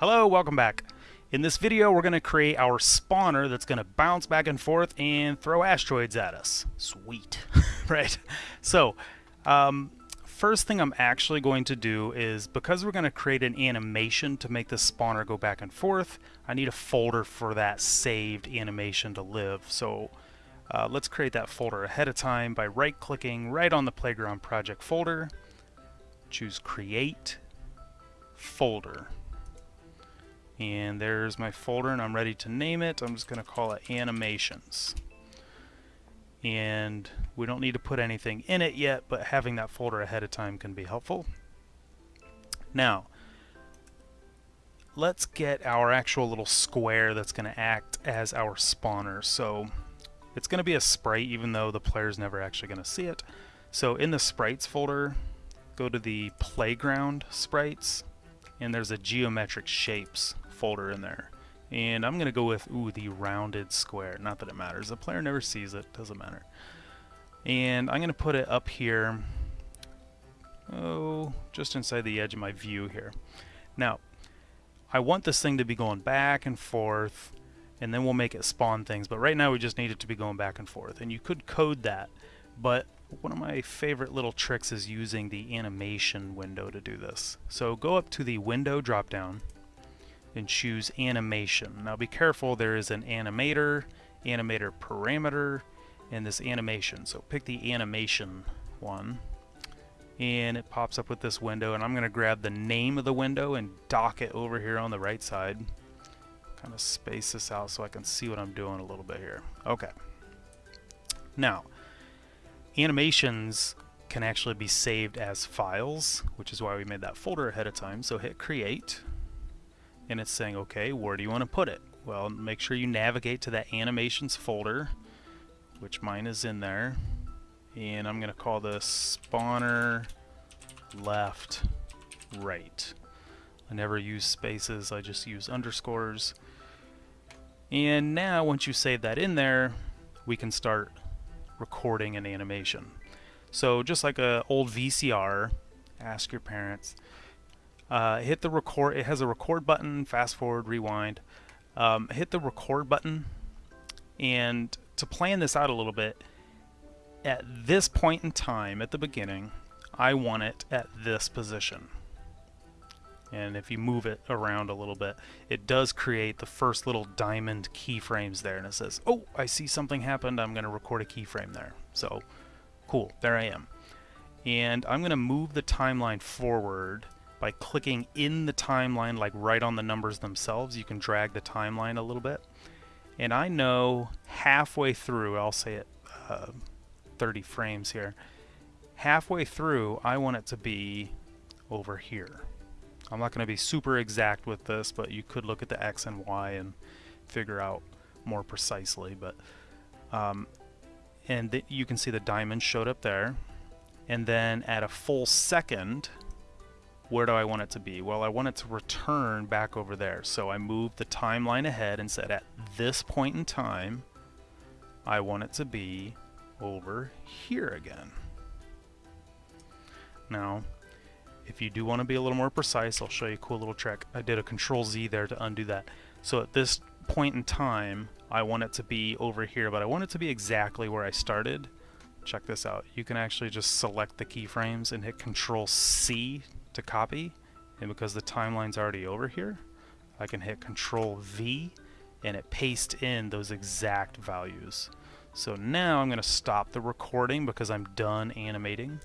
Hello, welcome back. In this video, we're going to create our spawner that's going to bounce back and forth and throw asteroids at us. Sweet. right? So, um, first thing I'm actually going to do is, because we're going to create an animation to make the spawner go back and forth, I need a folder for that saved animation to live. So, uh, let's create that folder ahead of time by right-clicking right on the Playground Project folder, choose Create, Folder and there's my folder and I'm ready to name it. I'm just going to call it animations. And we don't need to put anything in it yet, but having that folder ahead of time can be helpful. Now, let's get our actual little square that's going to act as our spawner. So it's going to be a sprite even though the player's never actually going to see it. So in the sprites folder, go to the playground sprites and there's a geometric shapes folder in there. And I'm going to go with, ooh, the rounded square. Not that it matters. The player never sees it. Doesn't matter. And I'm going to put it up here. Oh, just inside the edge of my view here. Now, I want this thing to be going back and forth, and then we'll make it spawn things. But right now we just need it to be going back and forth. And you could code that, but one of my favorite little tricks is using the animation window to do this. So go up to the window dropdown and choose animation. Now be careful, there is an animator, animator parameter, and this animation. So pick the animation one and it pops up with this window and I'm going to grab the name of the window and dock it over here on the right side. Kind of space this out so I can see what I'm doing a little bit here. Okay. Now, animations can actually be saved as files, which is why we made that folder ahead of time. So hit create and it's saying, okay, where do you want to put it? Well, make sure you navigate to that animations folder, which mine is in there. And I'm going to call this spawner left right. I never use spaces, I just use underscores. And now once you save that in there, we can start recording an animation. So just like a old VCR, ask your parents, uh, hit the record. It has a record button, fast forward, rewind. Um, hit the record button, and to plan this out a little bit, at this point in time, at the beginning, I want it at this position. And if you move it around a little bit, it does create the first little diamond keyframes there. And it says, oh, I see something happened. I'm going to record a keyframe there. So, cool. There I am. And I'm going to move the timeline forward by clicking in the timeline, like right on the numbers themselves, you can drag the timeline a little bit. And I know halfway through, I'll say it uh, 30 frames here, halfway through, I want it to be over here. I'm not going to be super exact with this, but you could look at the X and Y and figure out more precisely. But um, And you can see the diamond showed up there. And then at a full second, where do I want it to be? Well, I want it to return back over there. So I moved the timeline ahead and said at this point in time, I want it to be over here again. Now, if you do want to be a little more precise, I'll show you a cool little trick. I did a control Z there to undo that. So at this point in time, I want it to be over here, but I want it to be exactly where I started. Check this out. You can actually just select the keyframes and hit control C to copy and because the timeline's already over here I can hit control V and it pastes in those exact values. So now I'm going to stop the recording because I'm done animating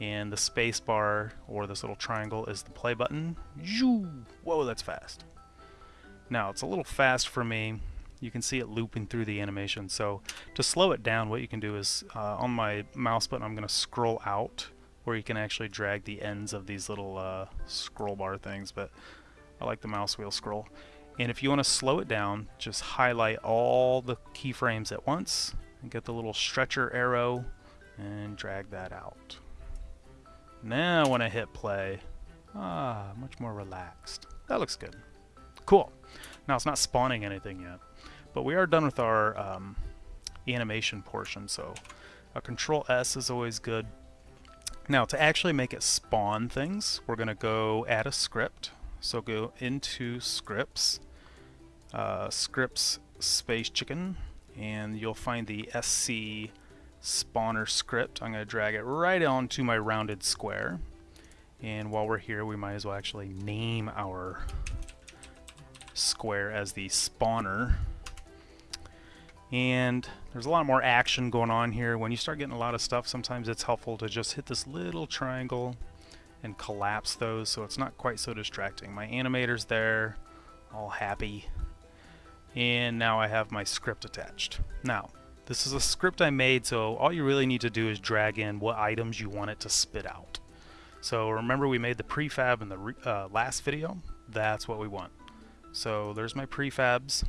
and the space bar or this little triangle is the play button. Whoa that's fast. Now it's a little fast for me. You can see it looping through the animation. So to slow it down what you can do is uh, on my mouse button I'm going to scroll out where you can actually drag the ends of these little uh, scroll bar things, but I like the mouse wheel scroll. And if you want to slow it down, just highlight all the keyframes at once and get the little stretcher arrow and drag that out. Now when I hit play, ah, much more relaxed. That looks good. Cool. Now it's not spawning anything yet, but we are done with our um, animation portion, so a control S is always good. Now to actually make it spawn things, we're going to go add a script. So go into scripts, uh, scripts space chicken, and you'll find the SC spawner script. I'm going to drag it right onto my rounded square. And while we're here, we might as well actually name our square as the spawner. And there's a lot more action going on here. When you start getting a lot of stuff, sometimes it's helpful to just hit this little triangle and collapse those so it's not quite so distracting. My animator's there, all happy. And now I have my script attached. Now, this is a script I made, so all you really need to do is drag in what items you want it to spit out. So remember we made the prefab in the uh, last video? That's what we want. So there's my prefabs.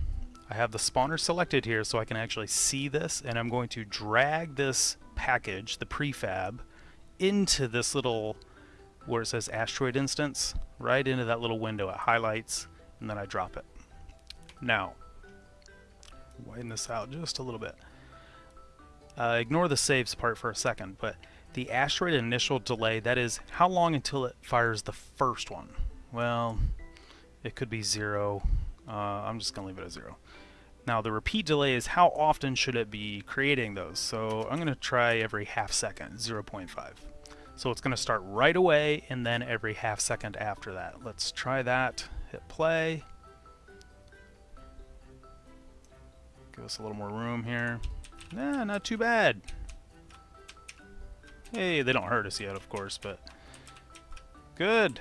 I have the spawner selected here so I can actually see this and I'm going to drag this package, the prefab, into this little where it says asteroid instance, right into that little window. It highlights and then I drop it. Now, widen this out just a little bit. Uh, ignore the saves part for a second, but the asteroid initial delay, that is how long until it fires the first one? Well, it could be zero. Uh, I'm just going to leave it at zero. Now the repeat delay is how often should it be creating those. So I'm going to try every half second, 0.5. So it's going to start right away and then every half second after that. Let's try that. Hit play. Give us a little more room here. Nah, not too bad. Hey, they don't hurt us yet, of course, but good.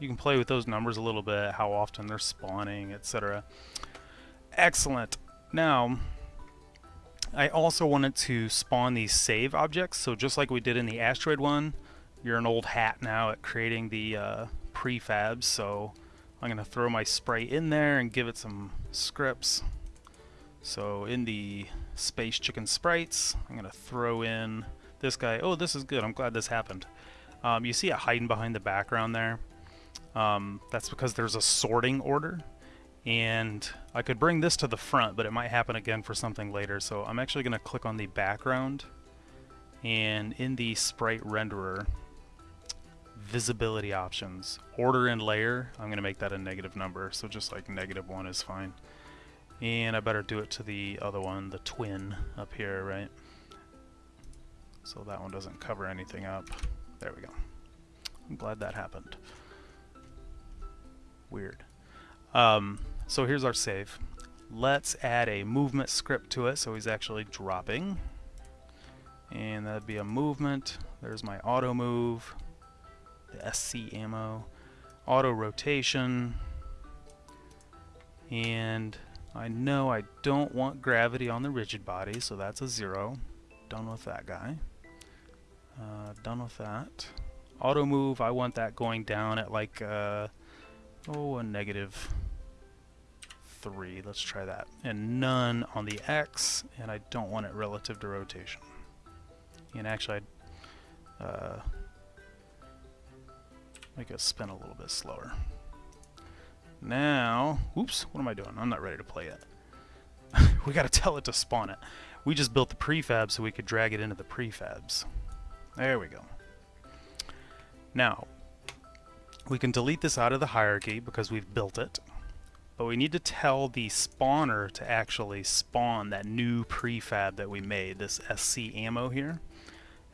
You can play with those numbers a little bit, how often they're spawning, etc. Excellent. Now, I also wanted to spawn these save objects. So just like we did in the asteroid one, you're an old hat now at creating the uh, prefabs. So I'm going to throw my sprite in there and give it some scripts. So in the space chicken sprites, I'm going to throw in this guy. Oh, this is good. I'm glad this happened. Um, you see it hiding behind the background there. Um, that's because there's a sorting order and I could bring this to the front but it might happen again for something later. So I'm actually going to click on the background and in the sprite renderer visibility options order and layer I'm going to make that a negative number. So just like negative one is fine. And I better do it to the other one the twin up here right? So that one doesn't cover anything up. There we go. I'm glad that happened. Weird. Um, so here's our save. Let's add a movement script to it so he's actually dropping. And that'd be a movement. There's my auto move, the SC ammo, auto rotation, and I know I don't want gravity on the rigid body, so that's a zero. Done with that guy. Uh, done with that. Auto move, I want that going down at like, uh, oh, a negative 3. Let's try that. And none on the X, and I don't want it relative to rotation. And actually, I'd uh, make it spin a little bit slower. Now, oops, what am I doing? I'm not ready to play yet. we got to tell it to spawn it. We just built the prefab so we could drag it into the prefabs. There we go. Now, we can delete this out of the hierarchy because we've built it. But we need to tell the spawner to actually spawn that new prefab that we made, this SC ammo here.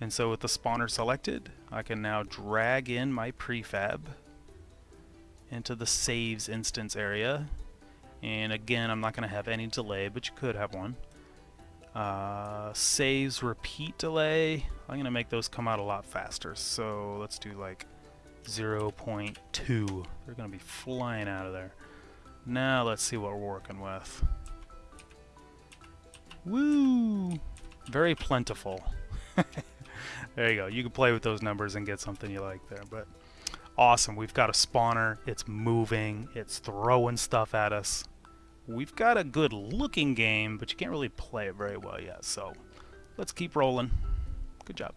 And so with the spawner selected, I can now drag in my prefab into the saves instance area. And again, I'm not going to have any delay, but you could have one. Uh, saves repeat delay, I'm going to make those come out a lot faster. So let's do like 0.2. They're going to be flying out of there. Now let's see what we're working with. Woo! Very plentiful. there you go. You can play with those numbers and get something you like there. But awesome. We've got a spawner. It's moving. It's throwing stuff at us. We've got a good looking game, but you can't really play it very well yet. So let's keep rolling. Good job.